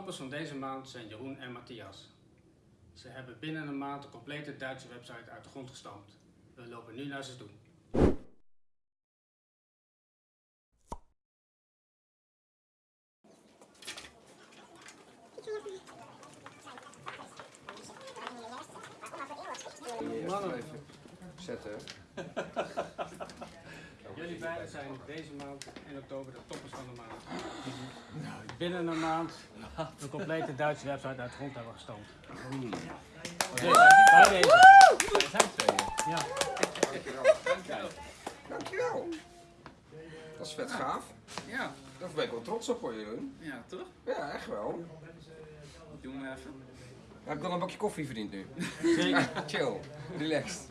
toppers van deze maand zijn Jeroen en Matthias. Ze hebben binnen een maand de complete Duitse website uit de grond gestampt. We lopen nu naar ze toe. Mannen. Even zetten. Jullie beiden zijn deze maand in oktober de toppers van de maand. Binnen een maand de complete Duitse website uit de grond hebben gestampt. Dus, bij deze. Zijn. Ja. Dankjewel. Dankjewel. Dat is vet gaaf. Ja, Daar ben ik wel trots op hoor, Jeroen. ja, toch? Ja, echt wel. Doen we even. Heb ik dan een bakje koffie verdiend nu? Zeker. Chill. Relaxed.